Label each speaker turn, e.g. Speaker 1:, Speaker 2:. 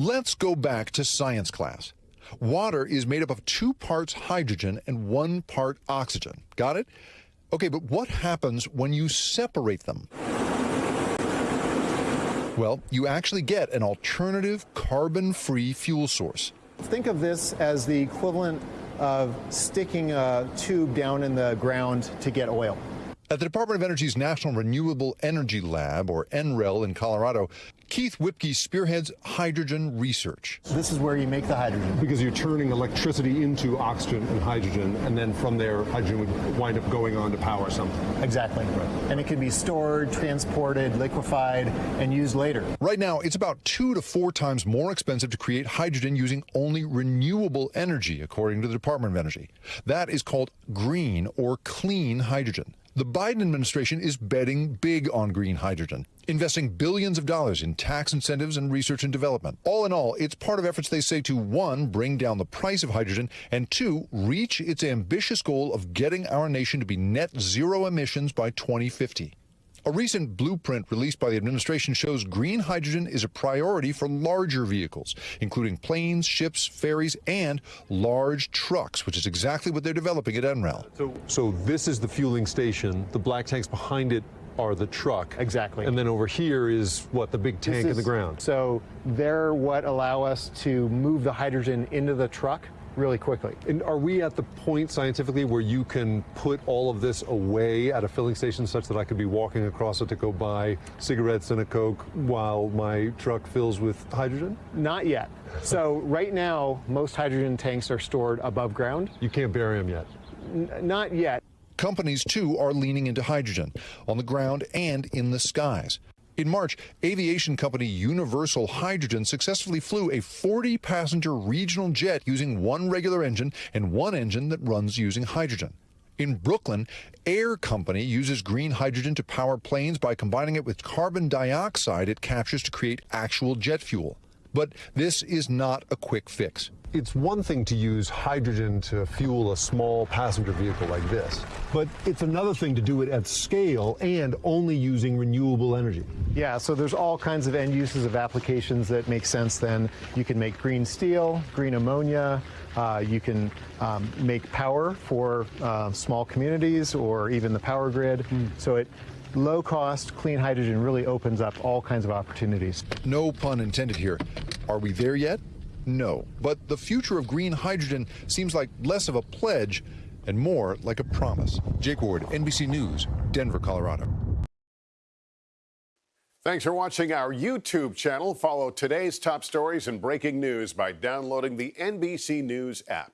Speaker 1: Let's go back to science class. Water is made up of two parts hydrogen and one part oxygen. Got it? Okay, but what happens when you separate them? Well, you actually get an alternative carbon-free fuel source.
Speaker 2: Think of this as the equivalent of sticking a tube down in the ground to get oil.
Speaker 1: At the Department of Energy's National Renewable Energy Lab, or NREL in Colorado, Keith Wipke spearheads hydrogen research.
Speaker 2: This is where you make the hydrogen.
Speaker 3: Because you're turning electricity into oxygen and hydrogen, and then from there, hydrogen would wind up going on to power something.
Speaker 2: Exactly. Right. And it can be stored, transported, liquefied, and used later.
Speaker 1: Right now, it's about two to four times more expensive to create hydrogen using only renewable energy, according to the Department of Energy. That is called green or clean hydrogen. The Biden administration is betting big on green hydrogen, investing billions of dollars in tax incentives and research and development. All in all, it's part of efforts they say to one, bring down the price of hydrogen, and two, reach its ambitious goal of getting our nation to be net zero emissions by 2050. A recent blueprint released by the administration shows green hydrogen is a priority for larger vehicles, including planes, ships, ferries, and large trucks, which is exactly what they're developing at NREL.
Speaker 3: So, so this is the fueling station. The black tanks behind it are the truck.
Speaker 2: Exactly.
Speaker 3: And then over here is what the big tank
Speaker 2: is,
Speaker 3: in the ground.
Speaker 2: So they're what allow us to move the hydrogen into the truck really quickly.
Speaker 3: And are we at the point scientifically where you can put all of this away at a filling station such that I could be walking across it to go buy cigarettes and a Coke while my truck fills with hydrogen?
Speaker 2: Not yet. So right now, most hydrogen tanks are stored above ground.
Speaker 3: You can't bury them yet?
Speaker 2: N not yet.
Speaker 1: Companies, too, are leaning into hydrogen on the ground and in the skies. In March, aviation company Universal Hydrogen successfully flew a 40 passenger regional jet using one regular engine and one engine that runs using hydrogen. In Brooklyn, Air Company uses green hydrogen to power planes by combining it with carbon dioxide it captures to create actual jet fuel. But this is not a quick fix
Speaker 3: it's one thing to use hydrogen to fuel a small passenger vehicle like this, but it's another thing to do it at scale and only using renewable energy.
Speaker 2: Yeah, so there's all kinds of end uses of applications that make sense then. You can make green steel, green ammonia, uh, you can um, make power for uh, small communities or even the power grid. Mm. So it low cost, clean hydrogen really opens up all kinds of opportunities.
Speaker 1: No pun intended here. Are we there yet? No. But the future of green hydrogen seems like less of a pledge and more like a promise. Jake Ward, NBC News, Denver, Colorado.
Speaker 4: Thanks for watching our YouTube channel. Follow today's top stories and breaking news by downloading the NBC News app.